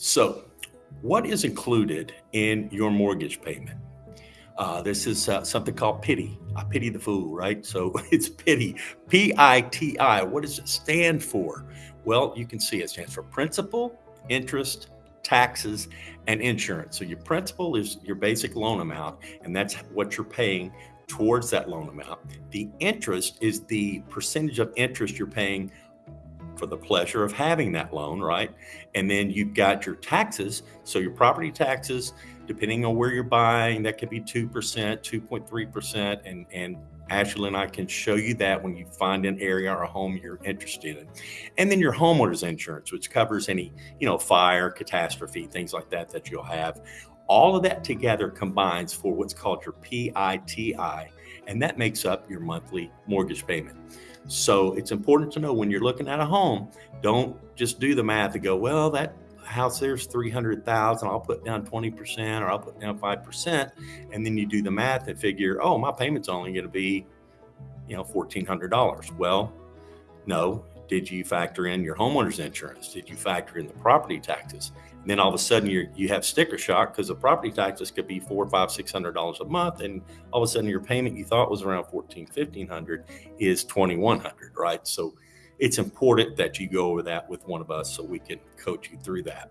So, what is included in your mortgage payment? Uh, this is uh, something called pity. I pity the fool, right? So it's pity, P I T I. What does it stand for? Well, you can see it stands for principal, interest, taxes, and insurance. So your principal is your basic loan amount, and that's what you're paying towards that loan amount. The interest is the percentage of interest you're paying for the pleasure of having that loan, right? And then you've got your taxes. So your property taxes, depending on where you're buying, that could be 2%, 2.3%. And, and Ashley and I can show you that when you find an area or a home you're interested in. And then your homeowner's insurance, which covers any, you know, fire, catastrophe, things like that that you'll have. All of that together combines for what's called your PITI, and that makes up your monthly mortgage payment. So it's important to know when you're looking at a home, don't just do the math and go, well, that house there's 300,000, I'll put down 20% or I'll put down 5%. And then you do the math and figure, oh, my payment's only going to be, you know, $1,400. Well, no. Did you factor in your homeowner's insurance? Did you factor in the property taxes? And then all of a sudden you you have sticker shock because the property taxes could be four, five, six hundred dollars a month, and all of a sudden your payment you thought was around fourteen, fifteen hundred is twenty one hundred, right? So it's important that you go over that with one of us so we can coach you through that.